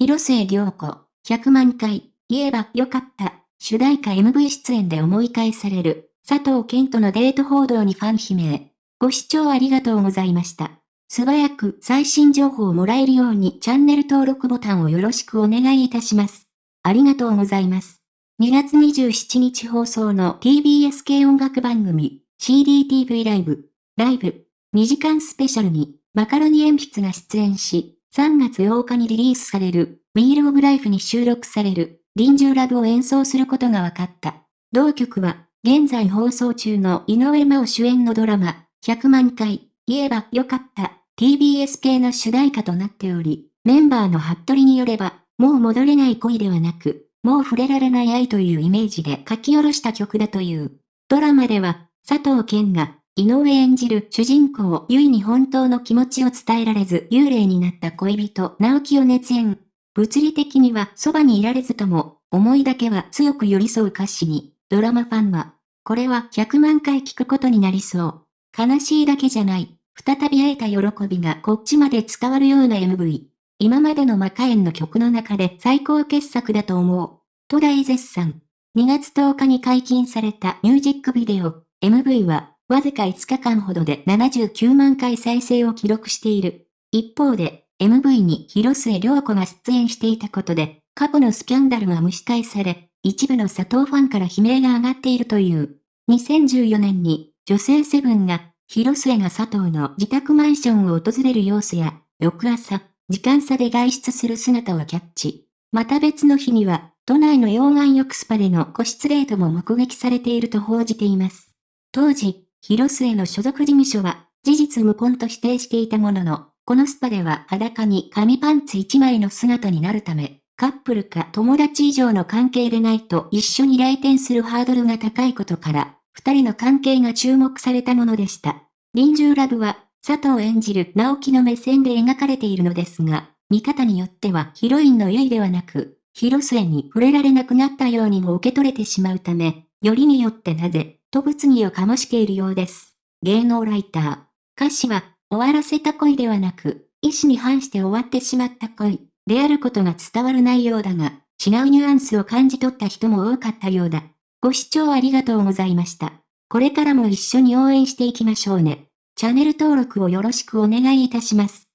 広末涼子、100万回、言えばよかった、主題歌 MV 出演で思い返される、佐藤健とのデート報道にファン悲鳴。ご視聴ありがとうございました。素早く最新情報をもらえるようにチャンネル登録ボタンをよろしくお願いいたします。ありがとうございます。2月27日放送の TBS 系音楽番組 CDTV ライブ、ライブ、2時間スペシャルにマカロニ鉛筆が出演し、3月8日にリリースされる Wheel of Life に収録される臨終ラブを演奏することが分かった。同曲は現在放送中の井上真央主演のドラマ100万回言えばよかった TBS 系の主題歌となっており、メンバーの服部によれば、もう戻れない恋ではなく、もう触れられない愛というイメージで書き下ろした曲だという。ドラマでは、佐藤健が、井上演じる主人公、ゆいに本当の気持ちを伝えられず幽霊になった恋人、直樹を熱演。物理的にはそばにいられずとも、思いだけは強く寄り添う歌詞に、ドラマファンは、これは100万回聞くことになりそう。悲しいだけじゃない。再び会えた喜びがこっちまで伝わるような MV。今までのマカエンの曲の中で最高傑作だと思う。と大絶賛。2月10日に解禁されたミュージックビデオ、MV は、わずか5日間ほどで79万回再生を記録している。一方で、MV に広末涼子が出演していたことで、過去のスキャンダルが蒸し返され、一部の佐藤ファンから悲鳴が上がっているという。2014年に、女性セブンが広末が佐藤の自宅マンションを訪れる様子や、翌朝、時間差で外出する姿をキャッチ。また別の日には、都内の溶岩浴スパでの個室レートも目撃されていると報じています。当時、広末の所属事務所は、事実無根と否定していたものの、このスパでは裸に紙パンツ1枚の姿になるため、カップルか友達以上の関係でないと一緒に来店するハードルが高いことから、二人の関係が注目されたものでした。臨終ラブは、佐藤演じる直樹の目線で描かれているのですが、見方によってはヒロインのゆいではなく、広末に触れられなくなったようにも受け取れてしまうため、よりによってなぜ、と物議を醸しているようです。芸能ライター。歌詞は、終わらせた恋ではなく、意志に反して終わってしまった恋、であることが伝わる内容だが、違うニュアンスを感じ取った人も多かったようだ。ご視聴ありがとうございました。これからも一緒に応援していきましょうね。チャンネル登録をよろしくお願いいたします。